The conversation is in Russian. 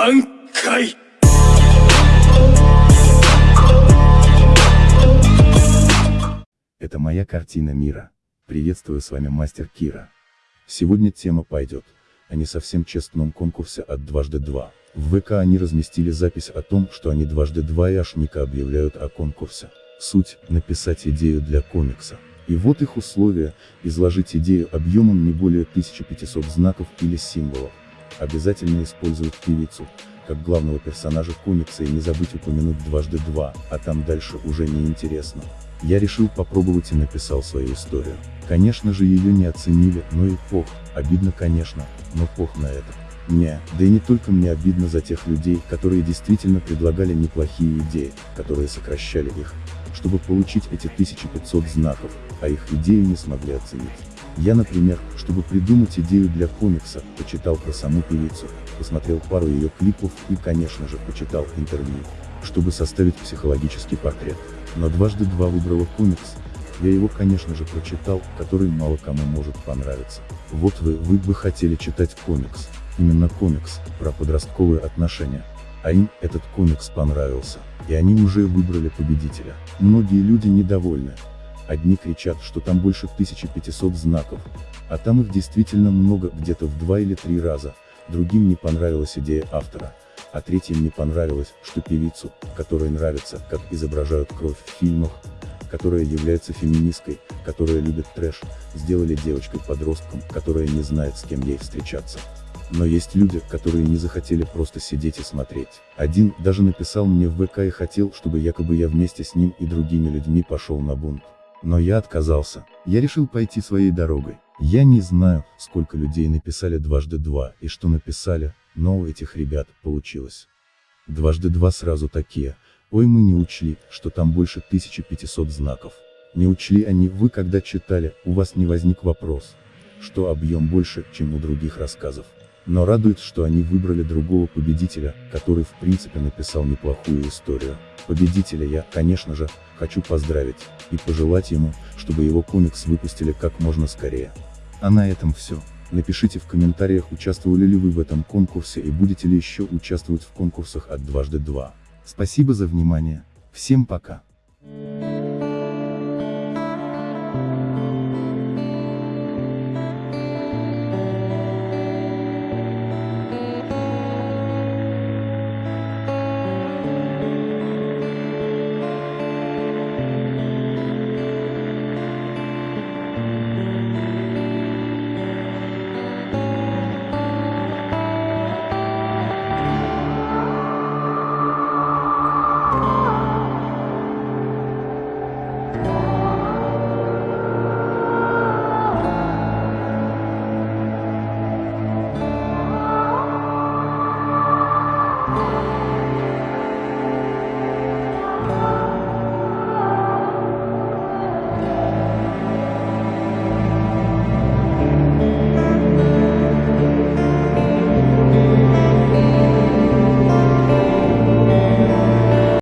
挽回 Это моя картина мира. Приветствую с вами мастер Кира. Сегодня тема пойдет о не совсем честном конкурсе от дважды два. В ВК они разместили запись о том, что они дважды два и Ашника объявляют о конкурсе. Суть – написать идею для комикса. И вот их условия – изложить идею объемом не более 1500 знаков или символов. Обязательно использовать певицу, как главного персонажа комикса и не забыть упомянуть дважды два, а там дальше уже не интересно. Я решил попробовать и написал свою историю. Конечно же ее не оценили, но и пох, обидно конечно, но пох на это. Не, да и не только мне обидно за тех людей, которые действительно предлагали неплохие идеи, которые сокращали их, чтобы получить эти 1500 знаков, а их идею не смогли оценить. Я, например, чтобы придумать идею для комикса, почитал про саму певицу, посмотрел пару ее клипов и, конечно же, почитал интервью, чтобы составить психологический портрет. Но дважды два выбрала комикс, я его, конечно же, прочитал, который мало кому может понравиться. Вот вы, вы бы хотели читать комикс, именно комикс, про подростковые отношения. А им этот комикс понравился, и они уже выбрали победителя. Многие люди недовольны. Одни кричат, что там больше 1500 знаков, а там их действительно много, где-то в два или три раза, другим не понравилась идея автора, а третьим не понравилось, что певицу, которой нравится, как изображают кровь в фильмах, которая является феминисткой, которая любит трэш, сделали девочкой-подростком, которая не знает с кем ей встречаться. Но есть люди, которые не захотели просто сидеть и смотреть. Один даже написал мне в ВК и хотел, чтобы якобы я вместе с ним и другими людьми пошел на бунт. Но я отказался. Я решил пойти своей дорогой. Я не знаю, сколько людей написали дважды два и что написали, но у этих ребят получилось. Дважды два сразу такие, ой мы не учли, что там больше 1500 знаков. Не учли они, вы когда читали, у вас не возник вопрос, что объем больше, чем у других рассказов. Но радует, что они выбрали другого победителя, который в принципе написал неплохую историю. Победителя я, конечно же, хочу поздравить, и пожелать ему, чтобы его комикс выпустили как можно скорее. А на этом все. Напишите в комментариях, участвовали ли вы в этом конкурсе и будете ли еще участвовать в конкурсах от дважды два. Спасибо за внимание. Всем пока.